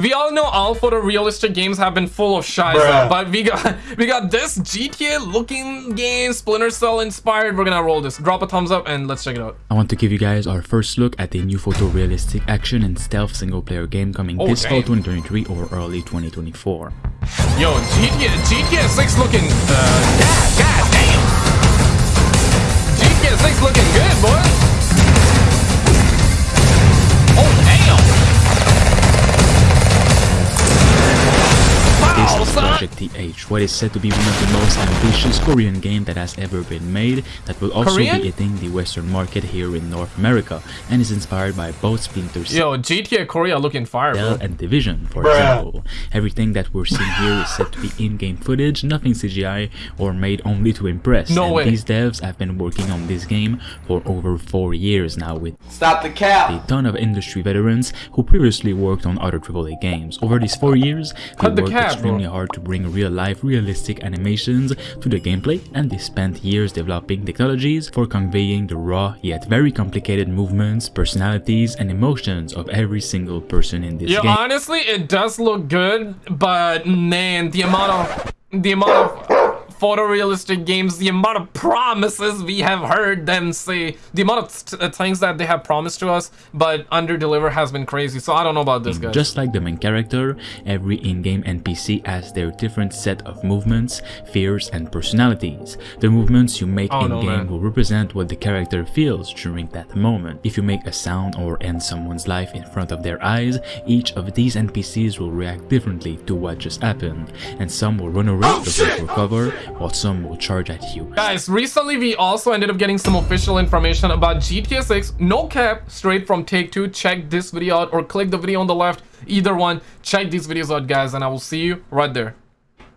We all know all photorealistic games have been full of shy Bruh. but we got we got this GTA looking game, Splinter Cell inspired. We're gonna roll this. Drop a thumbs up and let's check it out. I want to give you guys our first look at the new photorealistic action and stealth single player game coming Oh, this fall 2023 or early 2024. Yo, GTA GTA 6 looking uh Project TH, what is said to be one of the most ambitious Korean game that has ever been made that will also Korean? be hitting the western market here in North America and is inspired by both Splinter Cell Yo, GTA Korea looking fire, bro. and Division, for Bruh. example. Everything that we're seeing here is said to be in-game footage, nothing CGI or made only to impress. No and way. these devs have been working on this game for over four years now with Stop the cap. a ton of industry veterans who previously worked on other AAA games. Over these four years, they Cut the worked cap, bro. extremely hard to bring real-life, realistic animations to the gameplay, and they spent years developing technologies for conveying the raw yet very complicated movements, personalities, and emotions of every single person in this Yeah, game. honestly, it does look good, but man, the amount of the amount of photorealistic games, the amount of promises we have heard them say, the amount of t- uh, things that they have promised to us, but under deliver has been crazy. So I don't know about this, guys. Just like the main character, every in-game NPC has their different set of movements, fears, and personalities. The movements you make Oh, in-game man. will represent what the character feels during that moment. If you make a sound or end someone's life in front of their eyes, each of these NPCs will react differently to what just happened, and some will run away Oh, looking for cover, while some will charge at you. Guys, recently we also ended up getting some official information about GTA 6. No cap, straight from Take-Two. Check this video out or click the video on the left. Either one. Check these videos out, guys, and I will see you right there.